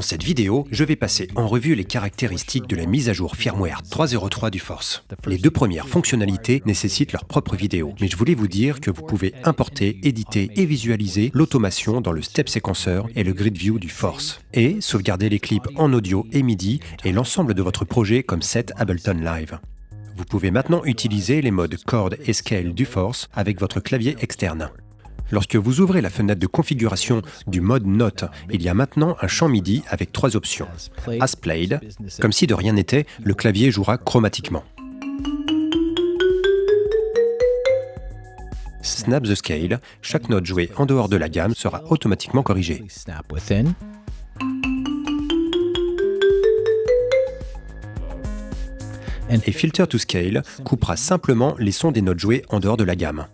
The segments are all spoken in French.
cette vidéo, je vais passer en revue les caractéristiques de la mise à jour firmware 3.03 du Force. Les deux premières fonctionnalités nécessitent leur propre vidéo, mais je voulais vous dire que vous pouvez importer, éditer et visualiser l'automation dans le step séquenceur et le grid view du Force, et sauvegarder les clips en audio et MIDI et l'ensemble de votre projet comme set Ableton Live. Vous pouvez maintenant utiliser les modes chord et scale du Force avec votre clavier externe. Lorsque vous ouvrez la fenêtre de configuration du mode Note, il y a maintenant un champ MIDI avec trois options. As played, comme si de rien n'était, le clavier jouera chromatiquement. Snap the scale, chaque note jouée en dehors de la gamme sera automatiquement corrigée. Et Filter to Scale coupera simplement les sons des notes jouées en dehors de la gamme.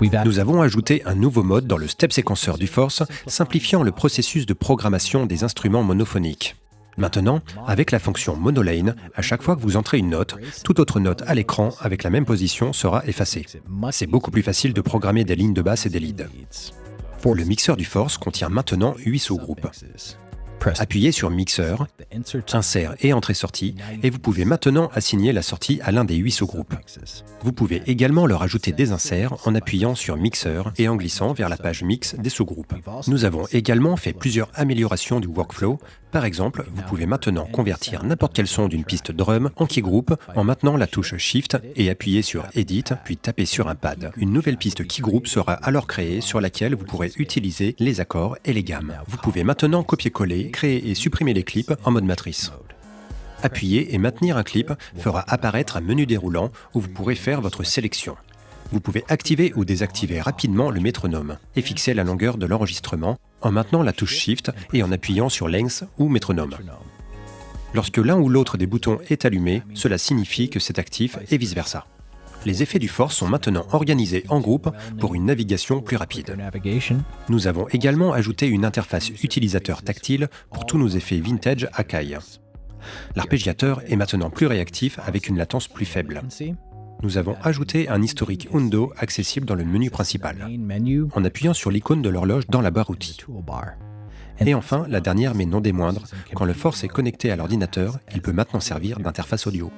Nous avons ajouté un nouveau mode dans le step séquenceur du Force, simplifiant le processus de programmation des instruments monophoniques. Maintenant, avec la fonction monolane, à chaque fois que vous entrez une note, toute autre note à l'écran avec la même position sera effacée. C'est beaucoup plus facile de programmer des lignes de basse et des leads. Le mixeur du Force contient maintenant 8 sous-groupes. Appuyez sur Mixeur, Insert et Entrée-sortie et vous pouvez maintenant assigner la sortie à l'un des huit sous-groupes. Vous pouvez également leur ajouter des inserts en appuyant sur Mixeur et en glissant vers la page Mix des sous-groupes. Nous avons également fait plusieurs améliorations du workflow. Par exemple, vous pouvez maintenant convertir n'importe quel son d'une piste drum en keygroup en maintenant la touche Shift et appuyer sur Edit, puis taper sur un pad. Une nouvelle piste keygroup sera alors créée sur laquelle vous pourrez utiliser les accords et les gammes. Vous pouvez maintenant copier-coller créer et supprimer les clips en mode matrice. Appuyer et maintenir un clip fera apparaître un menu déroulant où vous pourrez faire votre sélection. Vous pouvez activer ou désactiver rapidement le métronome et fixer la longueur de l'enregistrement en maintenant la touche Shift et en appuyant sur Length ou métronome. Lorsque l'un ou l'autre des boutons est allumé, cela signifie que c'est actif et vice-versa. Les effets du Force sont maintenant organisés en groupe pour une navigation plus rapide. Nous avons également ajouté une interface utilisateur tactile pour tous nos effets vintage Akai. L'arpégiateur est maintenant plus réactif avec une latence plus faible. Nous avons ajouté un historique Undo accessible dans le menu principal, en appuyant sur l'icône de l'horloge dans la barre outils. Et enfin, la dernière mais non des moindres, quand le Force est connecté à l'ordinateur, il peut maintenant servir d'interface audio.